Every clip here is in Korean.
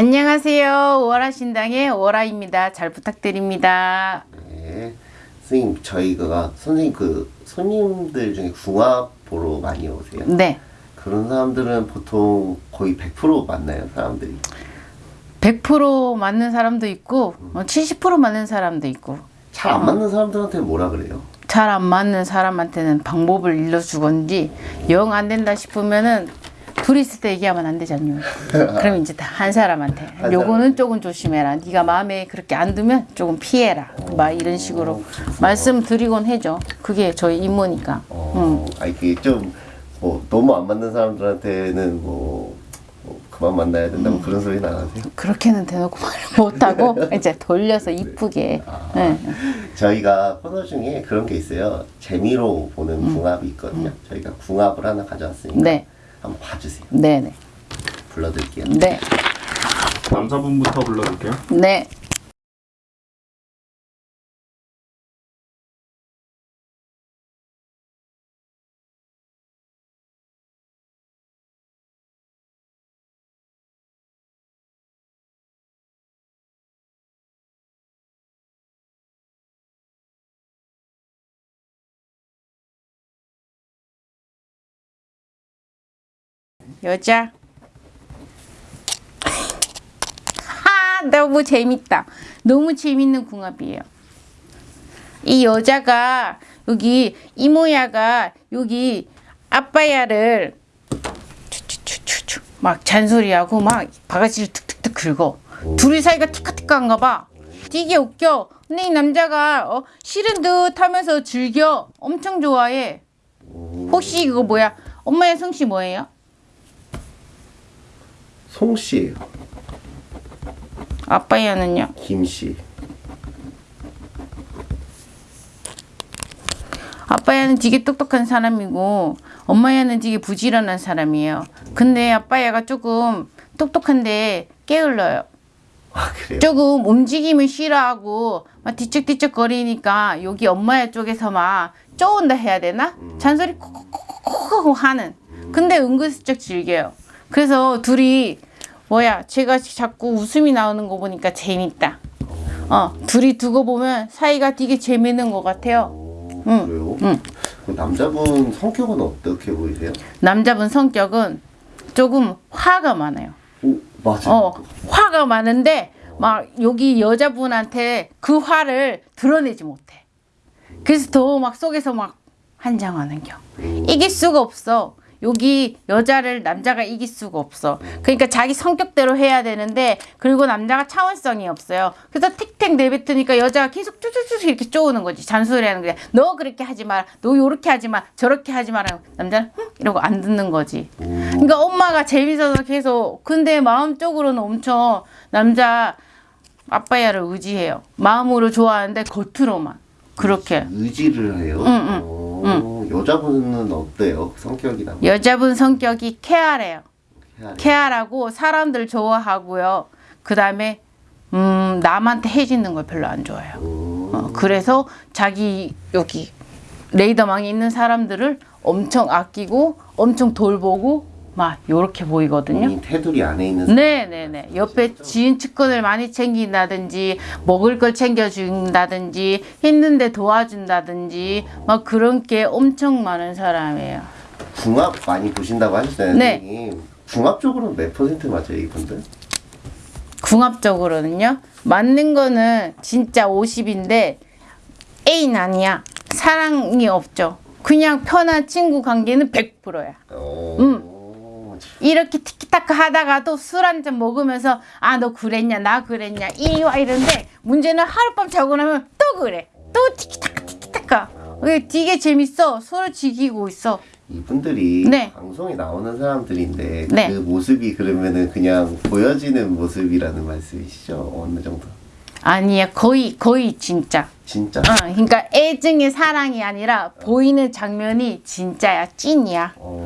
안녕하세요. 오라신당의 오라입니다. 잘 부탁드립니다. 네. 선생님 저희가 선생님 그 손님들 중에 궁합 보러 많이 오세요? 네. 그런 사람들은 보통 거의 100% 만나요 사람들이 100% 맞는 사람도 있고 어, 70% 맞는 사람도 있고 잘 안 맞는 사람들한테 뭐라 그래요? 잘 안 맞는 사람한테는 방법을 일러주건지 영 안 된다 싶으면은 둘이 있을 때 얘기하면 안 되잖요. 그럼 이제 다 한 사람한테 한 요거는 조금 조심해라. 네가 마음에 그렇게 안 두면 조금 피해라. 막 이런 식으로 말씀드리곤 해죠. 그게 저희 임무니까. 어, 아 이게 좀 뭐 너무 안 맞는 사람들한테는 뭐, 뭐 그만 만나야 된다 뭐 그런 소리는 안 하세요? 그렇게는 대놓고 말을 못하고 이제 돌려서 이쁘게 네. 저희가 코너 중에 그런 게 있어요 재미로 보는 궁합이 있거든요 저희가 궁합을 하나 가져왔으니까 네. 한번 봐주세요 네네 불러드릴게요 네 남자분부터 불러볼게요. 네. 여자. 하 너무 재밌다. 너무 재밌는 궁합이에요. 이 여자가 여기 이모야가 여기 아빠야를 막 잔소리하고 막 바가지를 툭툭툭 긁어. 둘이 사이가 티카티카한가 봐. 되게 웃겨. 근데 이 남자가 어, 싫은 듯 하면서 즐겨. 엄청 좋아해. 혹시 이거 뭐야? 엄마의 성씨 뭐예요? 송씨예요 아빠야는요? 김씨 아빠야는 되게 똑똑한 사람이고 엄마야는 되게 부지런한 사람이에요. 근데 아빠야가 조금 똑똑한데 게을러요. 아 그래요? 조금 움직임을 싫어하고 막 뒤척뒤척 거리니까 여기 엄마야 쪽에서 막 쪼은다 해야 되나? 잔소리 콕콕콕콕 하는. 근데 은근슬쩍 즐겨요. 그래서 둘이 뭐야 제가 자꾸 웃음이 나오는 거 보니까 재밌다. 어 둘이 두고 보면 사이가 되게 재밌는 것 같아요. 오, 응, 그래요? 응. 그 남자분 성격은 어떻게 보이세요? 남자분 성격은 조금 화가 많아요. 오 맞아 어, 화가 많은데 막 여기 여자분한테 그 화를 드러내지 못해. 그래서 더 막 속에서 막 한장하는 겨. 이길 수가 없어. 여기 여자를 남자가 이길 수가 없어. 그러니까 자기 성격대로 해야 되는데 그리고 남자가 차원성이 없어요. 그래서 틱택 내뱉으니까 여자가 계속 쭈쭈쭈 이렇게 쪼우는 거지. 잔소리하는 거야. 너 그렇게 하지 마라. 너 요렇게 하지 마. 저렇게 하지 마라. 남자는 흥 이러고 안 듣는 거지. 그러니까 엄마가 재밌어서 계속 근데 마음적으로는 엄청 남자 아빠야를 의지해요. 마음으로 좋아하는데 겉으로만 그렇게. 의지를 해요? 응, 어, 여자분은 어때요? 성격이나 뭐 여자분 성격이 케아래요. 케아라고 사람들 좋아하고요. 그 다음에 음 남한테 해지는 걸 별로 안 좋아해요. 음, 어, 그래서 자기 여기 레이더망에 있는 사람들을 엄청 아끼고 엄청 돌보고 막 요렇게 보이거든요. 테두리 안에 있는 네네네. 옆에 지인 측근을 많이 챙긴다든지, 먹을 걸 챙겨준다든지, 힘든데 도와준다든지, 막 그런 게 엄청 많은 사람이에요. 궁합 많이 보신다고 하셨잖아요 네. 선생님 궁합적으로 몇 퍼센트 맞아요 이분들? 궁합적으로는요, 맞는 거는 진짜 50인데, 애인 아니야. 사랑이 없죠. 그냥 편한 친구 관계는 100%야. 어, 음. 이렇게 티키타카 하다가도 술 한 잔 먹으면서 아 너 그랬냐 나 그랬냐 이리 와 이런데 문제는 하룻밤 자고 나면 또 그래 또 티키타카 티키타카 되게 재밌어 서로 즐기고 있어 이분들이 네. 방송에 나오는 사람들인데 네. 그 모습이 그러면은 그냥 보여지는 모습이라는 말씀이시죠? 어느 정도? 아니야 거의 거의 진짜 진짜? 어, 그러니까 애증의 사랑이 아니라 보이는 장면이 진짜야 찐이야 어, 음,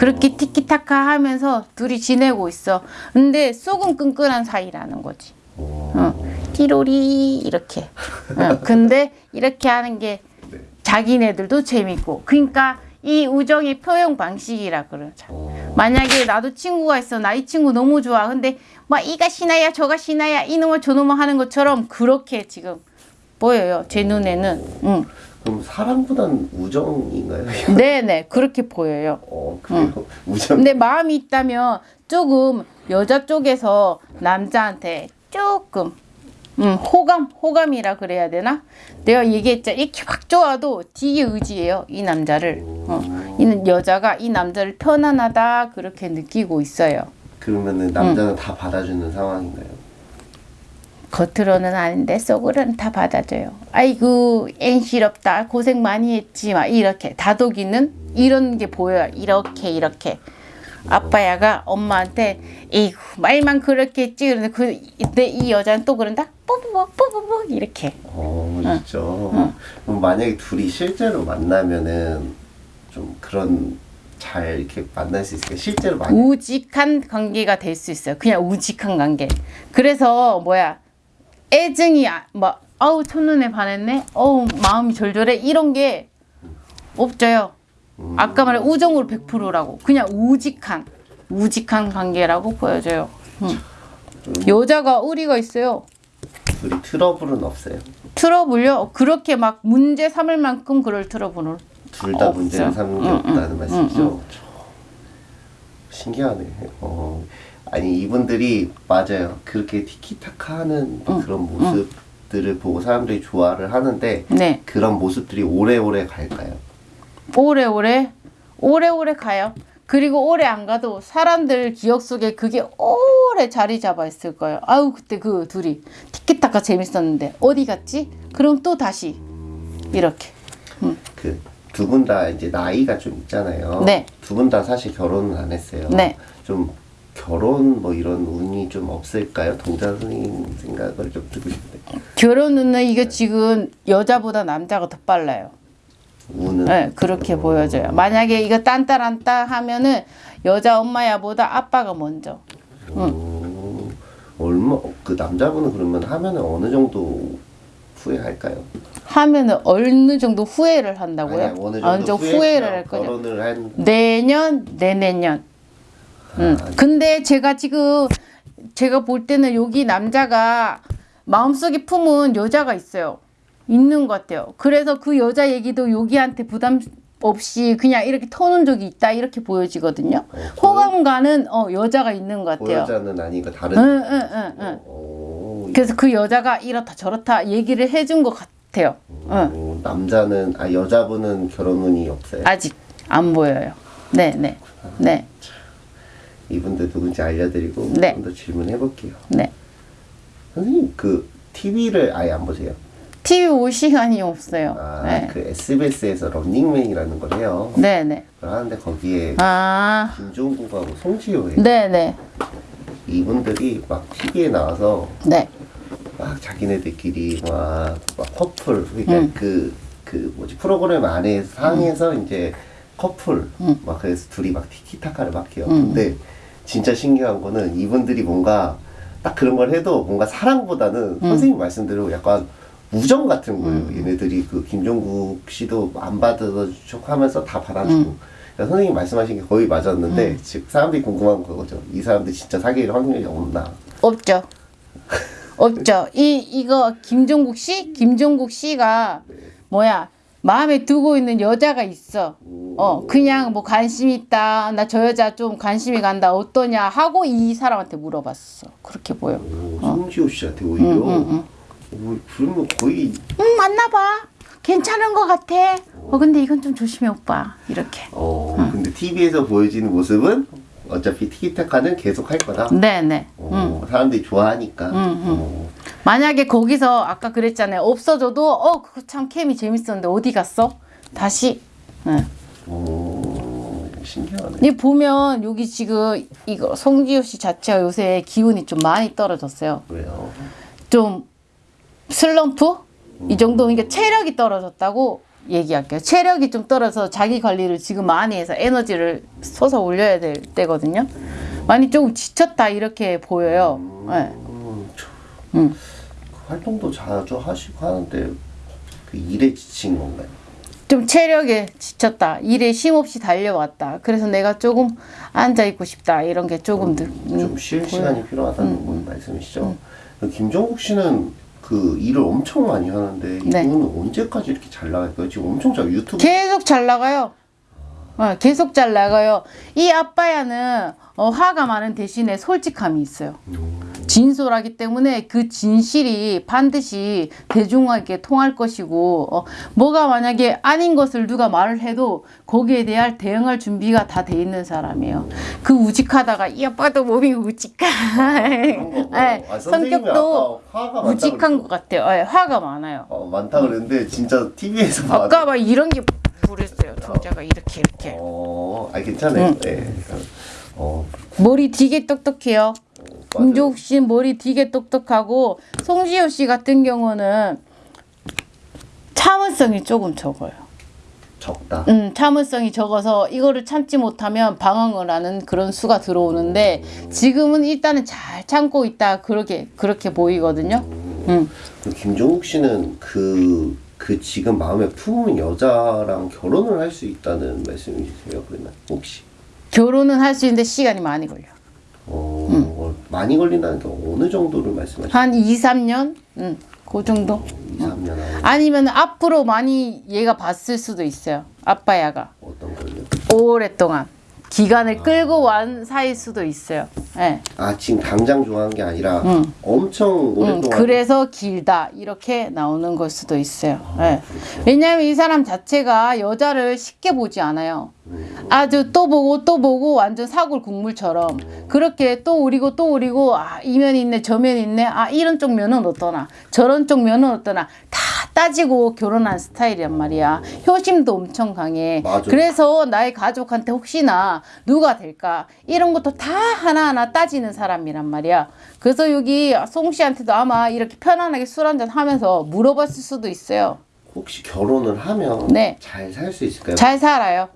그렇게 티키타카 하면서 둘이 지내고 있어 근데 속은 끈끈한 사이라는 거지 어, 어, 띠로리 이렇게. 어, 근데 이렇게 하는 게 네. 자기네들도 재밌고. 그러니까 이 우정의 표현 방식이라 그러죠. 어, 만약에 나도 친구가 있어 나 이 친구 너무 좋아 근데 막 이가 신나야 저가 신나야 이놈아 저놈아 하는 것처럼 그렇게 지금 보여요 제 눈에는 응. 그럼 사랑보단 우정인가요? 네네 그렇게 보여요 어, 그래요? 우정. 근데 마음이 있다면 조금 여자 쪽에서 남자한테 조금 음, 호감 호감이라 그래야 되나 내가 얘기했죠 이렇게 확 좋아도 되게 의지해요 이 남자를 어, 이 여자가 이 남자를 편안하다 그렇게 느끼고 있어요 그러면은 남자는 다 받아주는 상황인가요? 겉으로는 아닌데 속으로는 다 받아줘요. 아이고 앤시럽다 고생 많이 했지 막 이렇게 다독이는 이런 게 보여요. 이렇게 이렇게 아빠야가 엄마한테 에이구 말만 그렇게 했지 그런데 그때 이 여자는 또 그런다 뽀뽀뽀 뽀뽀뽀 이렇게 어, 진짜. 그럼 만약에 둘이 실제로 만나면은 좀 그런 잘 이렇게 만날 수 있을까? 실제로 많이 우직한 관계가 될 수 있어요. 그냥 우직한 관계. 그래서 뭐야 애증이 아- 뭐 아우 첫눈에 반했네. 어우 마음이 절절해 이런 게 없어요. 아까 말한 우정으로 100%라고 그냥 우직한 우직한 관계라고 보여져요. 음. 여자가 의리가 있어요. 둘이 트러블은 없어요. 트러블요. 그렇게 막 문제 삼을 만큼 그럴 트러블을 둘다 없죠. 문제를 삼는 게 응, 없다는 말씀이죠. 신기하네. 어, 아니 이분들이 맞아요. 그렇게 티키타카하는 그런 모습들을 보고 사람들이 좋아를 하는데 네. 그런 모습들이 오래오래 갈까요? 오래오래 오래오래 가요. 그리고 오래 안 가도 사람들 기억 속에 그게 오래 자리 잡아 있을 거예요. 아우 그때 그 둘이 티키타카 재밌었는데 어디 갔지? 그럼 또 다시 이렇게. 그두 분 다 이제 나이가 좀 있잖아요. 네. 두 분 다 사실 결혼은 안 했어요. 네. 좀 결혼 뭐 이런 운이 좀 없을까요? 동자 선생님 생각을 좀 듣고 싶은데 결혼은 이게 지금 여자보다 남자가 더 빨라요. 운은 네, 그렇게 보여져요. 만약에 이거 딴따란따 하면은 여자 엄마야 보다 아빠가 먼저. 어, 얼마 그 남자분은 그러면 하면은 어느 정도 후회할까요? 하면은 어느 정도 후회를 한다고요? 아니, 어느 어느 정도 정도 후회를 할 거죠. 내년, 내내년. 음. 근데 제가 지금 제가 볼 때는 여기 남자가 마음속에 품은 여자가 있어요. 있는 것 같아요. 그래서 그 여자 얘기도 여기한테 부담 없이 그냥 이렇게 터는 적이 있다 이렇게 보여지거든요. 호감가는 어, 여자가 있는 것 같아요. 보여자는 아니고 다른 응, 응, 응, 응. 어, 그래서 그 여자가 이렇다 저렇다 얘기를 해준 것 같아요. 응. 어, 남자는 아 여자분은 결혼 운이 없어요. 아직 안 보여요. 네, 네, 네, 이분들 누군지 알려드리고 네. 좀더 질문해 볼게요. 네. 선생님 그 TV를 아예 안 보세요? TV 올 시간이 없어요. 아, 네. 그 SBS에서 런닝맨이라는 걸 해요. 네, 네. 그걸 하는데 거기에 아, 김종국하고 송지효에 네, 네, 이분들이 막 TV에 나와서 네. 막 자기네들끼리 막, 막 커플 그러니까 음. 그, 그 뭐지 프로그램 안에 상에서 이제 커플 막 그래서 둘이 막 티키타카를 막 해요. 음. 근데 진짜 신기한 거는 이분들이 뭔가 딱 그런 걸 해도 뭔가 사랑보다는 음. 선생님 말씀대로 약간 우정 같은 거예요. 얘네들이 그 김종국 씨도 안 받아주고 하면서 다 받아주고. 음. 그러니까 선생님 말씀하신 게 거의 맞았는데 즉 사람들이 궁금한 거죠. 이 사람들 진짜 사귈 확률이 없나? 없죠. 없죠. 이 이거 김종국 씨, 김종국 씨가 뭐야 마음에 두고 있는 여자가 있어. 어 그냥 뭐 관심 있다. 나 저 여자 좀 관심이 간다. 어떠냐 하고 이 사람한테 물어봤어. 그렇게 보여. 오, 송지효 씨한테 오히려. 오, 그러면 거의 응 맞나봐. 괜찮은 것 같아. 어 근데 이건 좀 조심해 오빠. 이렇게. 어 근데 TV에서 보여지는 모습은 어차피 티키타카는 계속 할 거다. 네네. 어, 사람들이 좋아하니까. 어, 만약에 거기서 아까 그랬잖아요. 없어져도 어 그거 참 캠이 재밌었는데 어디 갔어? 다시. 응. 어, 신기하네. 이 보면 여기 지금 이거 송지효 씨 자체가 요새 기운이 좀 많이 떨어졌어요. 왜요? 좀 슬럼프 이 정도 그러니까 체력이 떨어졌다고 얘기할게요. 체력이 좀 떨어서 자기 관리를 지금 많이 해서 에너지를 쏟아 올려야 될 때거든요. 많이 좀 지쳤다 이렇게 보여요. 네. 음, 참. 음. 그 활동도 자주 하시고 하는데 그 일에 지친 건가요? 좀 체력에 지쳤다. 일에 쉼없이 달려왔다. 그래서 내가 조금 앉아 있고 싶다. 이런 게 조금 느, 음, 좀쉴 보여요. 시간이 필요하다는 건 말씀이시죠? 김정국 씨는 그 일을 엄청 많이 하는데 네. 이분은 언제까지 이렇게 잘 나갈까요? 지금 엄청 잘 유튜브 계속 잘 나가요. 어, 계속 잘 나가요. 이 아빠야는 어, 화가 많은 대신에 솔직함이 있어요. 진솔하기 때문에 그 진실이 반드시 대중에게 통할 것이고 어, 뭐가 만약에 아닌 것을 누가 말을 해도 거기에 대한 대응할 준비가 다 돼 있는 사람이에요. 그 우직하다가 이 아빠도 몸이 뭐. 네, 아, 성격도 우직한? 것 같아요. 네, 화가 많아요. 어, 많다 그랬는데 진짜 TV에서 아까 막 이런 게 부렸어요. 동자가 이렇게 이렇게. 어, 아 괜찮아요. 네. 어, 머리 되게 똑똑해요. 김종욱 씨 머리 되게 똑똑하고 송지효 씨 같은 경우는 참을성이 조금 적어요. 적다. 음, 참을성이 적어서 이거를 참지 못하면 방황을 하는 그런 수가 들어오는데 지금은 일단은 잘 참고 있다 그렇게 그렇게 보이거든요. 음. 그 김종국 씨는 그, 그 지금 마음에 품은 여자랑 결혼을 할 수 있다는 말씀이세요? 그러면 혹시? 결혼은 할 수 있는데 시간이 많이 걸려. 어, 음. 어, 많이 걸린다는 게 어느 정도를 말씀하시죠? 한 2, 3년? 음, 그 정도? 2, 3년 안에 아니면 앞으로 많이 얘가 봤을 수도 있어요. 아빠야가. 어떤 걸요? 오랫동안 기간을 끌고 완 사이일 수도 있어요. 예. 아 지금 당장 좋아하는 게 아니라 음. 엄청 음, 오랫동안 그래서 길다 이렇게 나오는 걸 수도 있어요. 예. 왜냐하면 이 사람 자체가 여자를 쉽게 보지 않아요. 아주 또 보고 또 보고 완전 사골 국물처럼 그렇게 또 우리고 또 우리고 아 이면 있네 저면 있네 아 이런 쪽 면은 어떠나 저런 쪽 면은 어떠나 다 따지고 결혼한 스타일이란 말이야. 효심도 엄청 강해. 맞아요. 그래서 나의 가족한테 혹시나 누가 될까 이런 것도 다 하나하나 따지는 사람이란 말이야. 그래서 여기 송 씨한테도 아마 이렇게 편안하게 술 한잔 하면서 물어봤을 수도 있어요. 혹시 결혼을 하면 네. 잘 살 수 있을까요? 잘 살아요.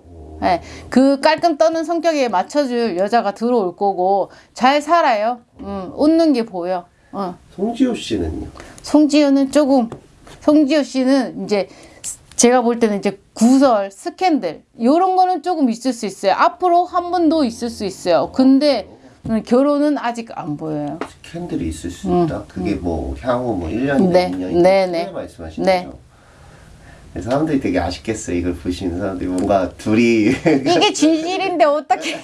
예, 그 깔끔 떠는 성격에 맞춰줄 여자가 들어올 거고 잘 살아요. 음, 웃는 게 보여. 어. 송지효 씨는요? 송지효는 조금 송지효 씨는 이제 제가 볼 때는 이제 구설, 스캔들 이런 거는 조금 있을 수 있어요. 앞으로 한번더 있을 수 있어요. 근데 음, 결혼은 아직 안 보여요. 스캔들이 있을 수 있다. 그게 뭐 향후 뭐 1년이나 음, 네, 2년이나 네, 네. 말씀하시는 네. 거죠. 그래서 사람들이 되게 아쉽겠어요. 이걸 보시는 사람들이 뭔가 둘이 이게 진실인데 어떻게?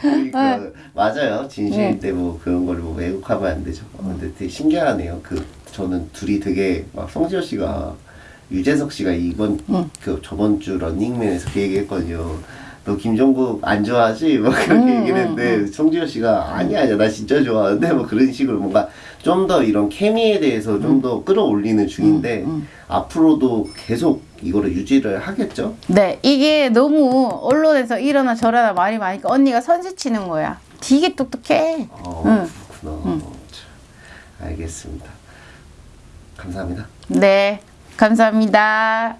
그러니까 맞아요. 진실일 때뭐 그런 거를 뭐 왜곡하면 안 되죠. 어, 근데 되게 신기하네요. 그 저는 둘이 되게 막 성지효 씨가 유재석 씨가 이번 그 저번 주 런닝맨에서 그 얘기했거든요. 너 김종국 안 좋아하지? 뭐 그렇게 얘기를 했는데 송지효 씨가 아니야 아니야 나 진짜 좋아하는데 뭐 그런 식으로 뭔가 좀 더 이런 케미에 대해서 좀 더 끌어올리는 중인데 앞으로도 계속 이거를 유지를 하겠죠? 네, 이게 너무 언론에서 이러나 저러나 말이 많으니까 언니가 선수 치는 거야. 되게 똑똑해. 어, 응. 그렇구나. 참, 알겠습니다. 감사합니다. 네, 감사합니다.